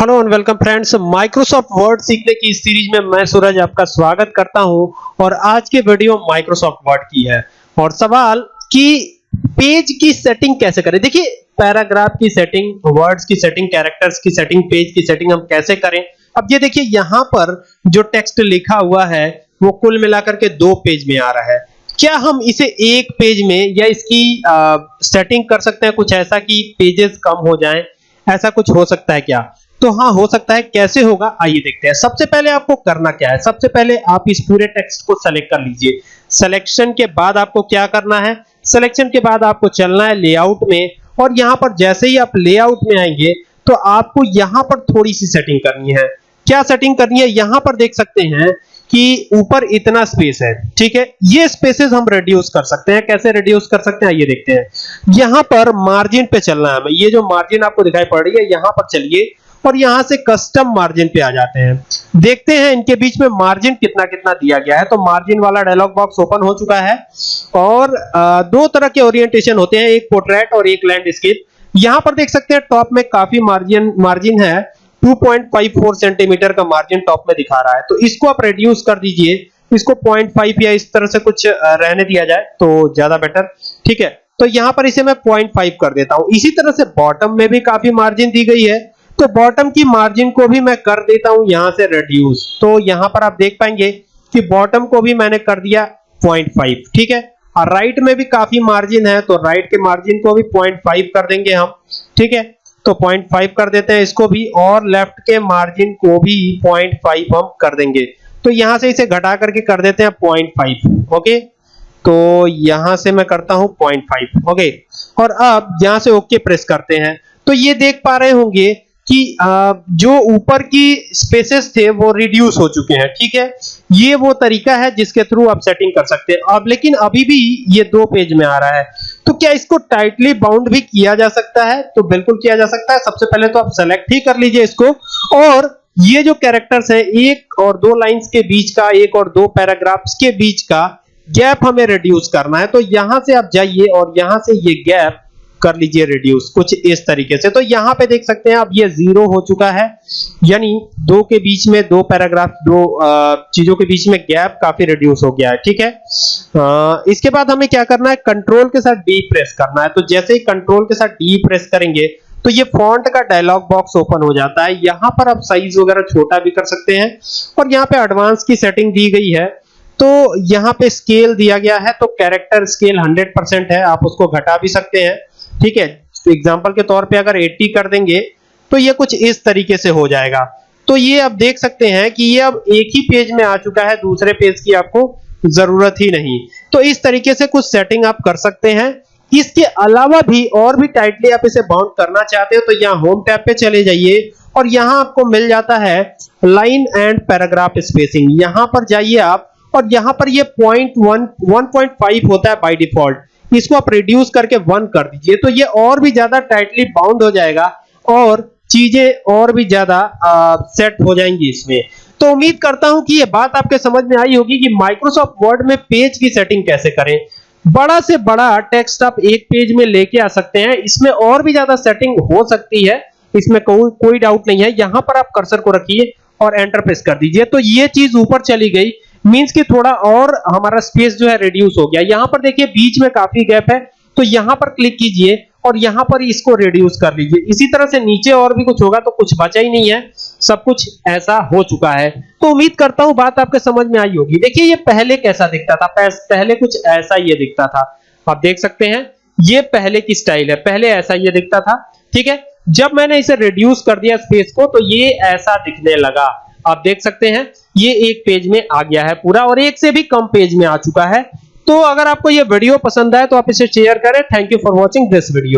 Hello and welcome friends Microsoft Word सीखने की series में मैं सूरज आपका स्वागत करता हूँ और आज के वीडियो माइक्रोसॉफ्ट वर्ड की है। और सवाल कि पेज की सेटिंग कैसे करें? देखिए पैराग्राफ की सेटिंग वर्ड्स की सेटिंग कैरेक्टर्स की सेटिंग पेज की सेटिंग हम कैसे करें? अब ये देखिए यहाँ पर जो टेक्स्ट लिखा हुआ है वो कुल मिलाकर के दो पेज में आ रहा है। क्या हम इसे एक पेज में या इसकी आ, सेटिंग कर सकते हैं कुछ ऐसा कि पेजेस कम हो जाएँ? ऐसा कुछ हो सकता है क्या? तो हाँ हो सकता है, कैसे होगा? आइए देखते हैं। सबसे पहले आपको करना क्या है? सबसे पहले आप इस पूरे टेक्स्ट को सेलेक्ट कर लीजिए। सिलेक्शन के बाद आपको क्या करना है? सिलेक्शन के बाद आपको चलना है लेआउट में। और यहाँ पर जैसे ही आप लेआउट में आएँगे तो आपको यहाँ पर थोड़ी सी सेटिंग करनी है। क्या सेटिंग करनी है? यहाँ पर देख सकते हैं कि ऊपर इतना स्पेस है। ठीक है? ये स्पेसेस हम रिड्यूस कर सकते हैं। कैसे रिड्यूस कर सकते हैं? ये देखते हैं। यहाँ पर मार्जिन पे चलना है। ये जो मार्जिन आपको दिखाई पड़ रही है, यहाँ पर चलिए। और यहाँ से कस्टम मार्जिन पे आ जाते हैं। देखते हैं इनके बीच में मार्जिन कितना कितना दिया गया है। तो मार्जिन वाला डायलॉग बॉक्स ओपन हो चुका है और दो तरह के ओरिएंटेशन होते हैं, एक पोर्ट्रेट और एक लैंडस्केप यहाँ पर देख सकते हैं टॉप में काफ़ी मार्जिन मार्जिन है। 2.54 सेंटीमीटर का मार्जिन टॉप में दिखा रहा है। तो इसको आप रिड्यूस कर दीजिए। इसको 0.5 या इस तरह से कुछ रहने दिया जाए तो ज़्यादा बेटर ठीक है? तो यहाँ पर इसे मैं 0.5 कर देता हूँ। इसी तरह से बॉटम में भी काफ़ी मार्जिन दी गई है। तो बॉटम की मार्जिन को भी मैं कर देता हूँ यहाँ से रिड्यूस तो यहाँ पर आप देख पाएँगे कि बॉटम को भी मैंने कर दिया 0.5 ठीक है? और राइट में भी काफ़ी मार्जिन है तो राइट के मार्जिन को भी 0.5 कर देंगे हम, ठीक है? तो 0.5 कर देते हैं, इसको भी और लेफ़्ट के मार्जिन को भी 0.5 हम कर देंगे। तो यहाँ से इसे घटा करके कर देते हैं 0.5 ओके तो यहाँ से मैं करता हूँ 0.5 ओके और अब यहाँ से ओके प्रेस करते हैं। तो ये देख पा रहे होंगे कि जो ऊपर की स्पेसेस थे वो रिड्यूस हो चुके हैं, ठीक है? ये वो तरीका है जिसके थ्रू आप सेटिंग कर सकते हैं। अब, लेकिन अभी भी ये दो पेज में आ रहा है। तो क्या इसको टाइटली बाउंड भी किया जा सकता है? तो बिल्कुल किया जा सकता है। सबसे पहले तो आप सेलेक्ट ही कर लीजिए इसको। और ये जो कैरेक्टर्स है, एक और दो लाइंस के बीच का, एक और दो पैराग्राफ्स के बीच का गैप हमें रिड्यूस करना है। तो यहाँ से आप जाइए और यहाँ से ये गैप कर लीजिए रिड्यूस कुछ इस तरीके से। तो यहाँ पे देख सकते हैं अब ये ज़ीरो हो चुका है। यानी दो के बीच में दो पैराग्राफ दो चीज़ों के बीच में गैप काफ़ी रिड्यूस हो गया है ठीक है? आ, इसके बाद हमें क्या करना है? कंट्रोल के साथ डी प्रेस करना है। तो जैसे ही कंट्रोल के साथ डी प्रेस करेंगे तो ये फॉन्ट का डायलॉग बॉक्स ओपन हो जाता है। यहाँ पर आप साइज़ वगैरह छोटा भी कर सकते हैं। और यहाँ पे एडवांस की सेटिंग दी गई है। तो यहाँ पे स्केल दिया गया है। तो कैरेक्टर स्केल 100% है। आप उसको घटा भी सकते हैं। ठीक है? एग्ज़ाम्पल के तौर पे अगर 80 कर देंगे तो ये कुछ इस तरीके से हो जाएगा। तो ये आप देख सकते हैं कि ये अब एक ही पेज में आ चुका है, दूसरे पेज की आपको ज़रूरत ही नहीं। तो इस तरीके से कुछ सेटिंग आप कर सकते हैं। इसके अलावा भी और भी टाइटली आप इसे बाउंड करना चाहते हो तो यहाँ होम टैब पे चले जाइए और यहाँ आपको मिल जाता है लाइन एंड पैराग्राफ स्पेसिंग यहाँ पर जाइए आप और यहाँ पर ये point one one point five होता है बाई डिफ़ॉल्ट इसको आप रिड्यूस करके वन कर दीजिए तो ये और भी ज़्यादा टाइटली बाउंड हो जाएगा और चीज़ें और भी ज़्यादा सेट हो जाएँगी इसमें। तो उम्मीद करता हूँ कि ये बात आपके समझ में आई होगी कि माइक्रोसॉफ्ट वर्ड में पेज की सेटिंग कैसे करें। बड़ा से बड़ा टेक्स्ट आप एक पेज में लेके आ सकते हैं। इसमें और भी ज़्यादा सेटिंग हो सकती है। इसमें कोई कोई डाउट नहीं है। यहाँ पर आप कर्सर को रखिए और एंटर प्रेस कर दीजिए। तो ये चीज़ ऊपर चली गई। मींस कि थोड़ा और हमारा स्पेस जो है रिड्यूस हो गया। यहाँ पर देखिए, बीच में काफ़ी गैप है तो यहाँ पर क्लिक कीजिए और यहाँ पर इसको रिड्यूस कर लीजिए। इसी तरह से नीचे और भी कुछ होगा तो कुछ बचा ही नहीं है। सब कुछ ऐसा हो चुका है। तो उम्मीद करता हूँ बात आपके समझ में आई होगी। देखिए, ये पहले कैसा दिखता था? पहले कुछ ऐसा ये दिखता था। आप देख सकते हैं, ये पहले की स्टाइल है। पहले ऐसा ये दिखता था, ठीक है? जब मैंने इसे रिड्यूस कर दिया स्पेस को तो ये ऐसा दिखने लगा। आप देख सकते हैं ये एक पेज में आ गया है पूरा और एक से भी कम पेज में आ चुका है। तो अगर आपको ये वीडियो पसंद आए तो आप इसे शेयर करें। Thank you for watching this video